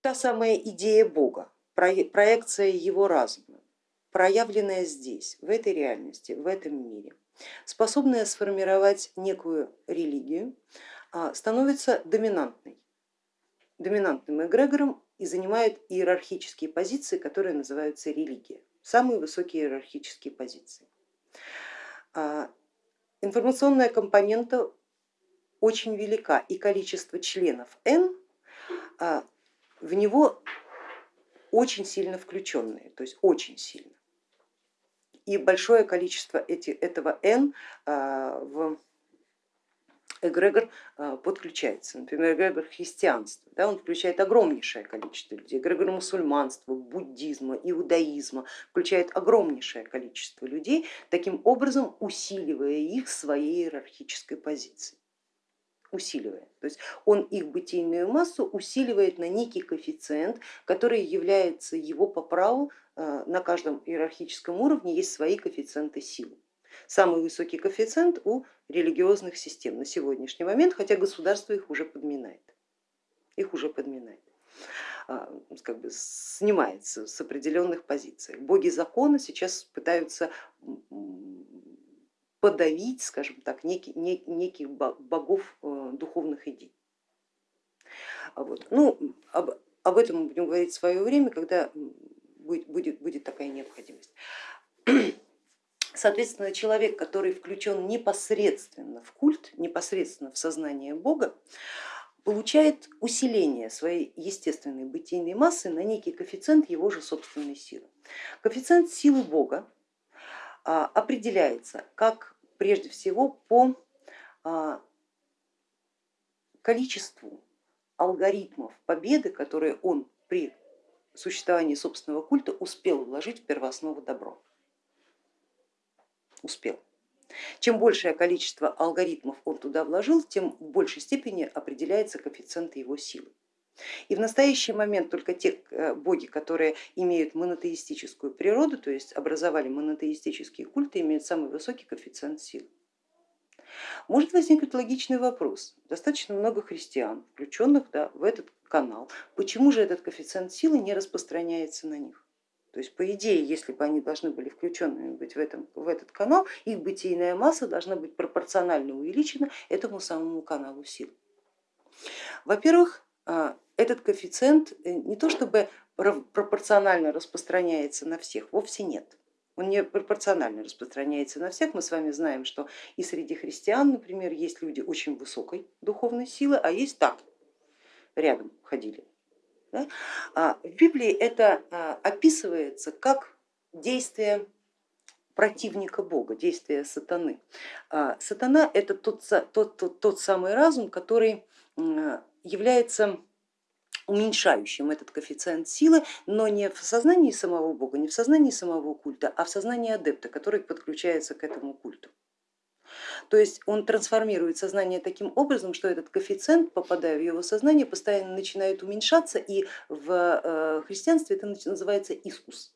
та самая идея Бога, проекция его разума, проявленная здесь, в этой реальности, в этом мире, способная сформировать некую религию, а, становится доминантной, доминантным эгрегором и занимает иерархические позиции, которые называются религия, самые высокие иерархические позиции. А, информационная компонента очень велика и количество членов N а, в него очень сильно включенные, то есть очень сильно. И большое количество эти, этого N а, в эгрегор а, подключается. Например, эгрегор христианства, да, он включает огромнейшее количество людей, эгрегор мусульманства, буддизма, иудаизма, включает огромнейшее количество людей, таким образом усиливая их своей иерархической позиции усиливает. То есть он их бытийную массу усиливает на некий коэффициент, который является его по праву, а, на каждом иерархическом уровне есть свои коэффициенты силы. Самый высокий коэффициент у религиозных систем на сегодняшний момент, хотя государство их уже подминает. Их уже подминает а, как бы снимается с определенных позиций. Боги закона сейчас пытаются подавить, скажем так, некий, неких богов э, духовных идей. Вот. Ну, об, об этом мы будем говорить в свое время, когда будет, будет, будет такая необходимость. Соответственно, человек, который включен непосредственно в культ, непосредственно в сознание Бога, получает усиление своей естественной бытийной массы на некий коэффициент его же собственной силы. Коэффициент силы Бога а, определяется как прежде всего по а, количеству алгоритмов победы, которые он при существовании собственного культа успел вложить в первооснову добро успел. Чем большее количество алгоритмов он туда вложил, тем в большей степени определяется коэффициент его силы. И в настоящий момент только те э, боги, которые имеют монотеистическую природу, то есть образовали монотеистические культы, имеют самый высокий коэффициент силы. Может возникнуть логичный вопрос, достаточно много христиан, включенных да, в этот канал, почему же этот коэффициент силы не распространяется на них? То есть по идее, если бы они должны были включенными быть в, этом, в этот канал, их бытийная масса должна быть пропорционально увеличена этому самому каналу сил. Во-первых, а, этот коэффициент э, не то чтобы пропорционально распространяется на всех, вовсе нет. Он не пропорционально распространяется на всех. Мы с вами знаем, что и среди христиан, например, есть люди очень высокой духовной силы, а есть так, рядом ходили? А в Библии это а, описывается как действие противника Бога, действие сатаны. А, сатана это тот, тот, тот, тот самый разум, который является уменьшающим этот коэффициент силы, но не в сознании самого Бога, не в сознании самого культа, а в сознании адепта, который подключается к этому культу. То есть он трансформирует сознание таким образом, что этот коэффициент, попадая в его сознание, постоянно начинает уменьшаться, и в э, христианстве это называется искус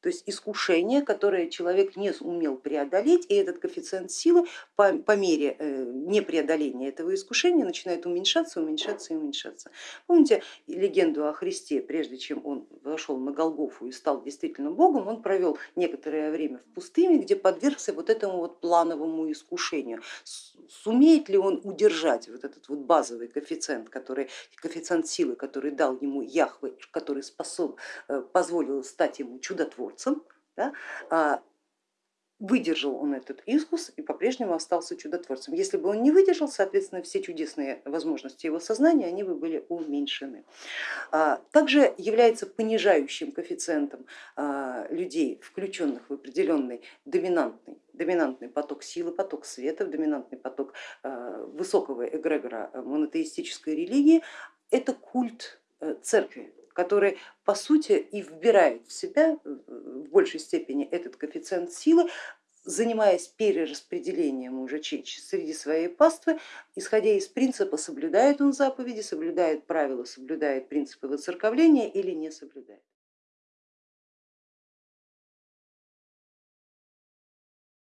то есть искушение, которое человек не умел преодолеть, и этот коэффициент силы по, по мере э, непреодоления этого искушения начинает уменьшаться, уменьшаться и уменьшаться. Помните легенду о Христе, прежде чем он вошел на Голгофу и стал действительно Богом, он провел некоторое время в пустыне, где подвергся вот этому вот плановому искушению. Сумеет ли он удержать вот этот вот базовый коэффициент, который, коэффициент силы, который дал ему Яхве, который способ, э, позволил стать ему чудотворцем, да, а, выдержал он этот искус и по-прежнему остался чудотворцем. Если бы он не выдержал, соответственно, все чудесные возможности его сознания, они бы были уменьшены. А, также является понижающим коэффициентом а, людей, включенных в определенный доминантный, доминантный поток силы, поток света, доминантный поток высокого эгрегора монотеистической религии, это культ э, церкви, который по сути и вбирает в себя в большей степени этот коэффициент силы, занимаясь перераспределением уже среди своей паствы, исходя из принципа, соблюдает он заповеди, соблюдает правила, соблюдает принципы воцерковления или не соблюдает.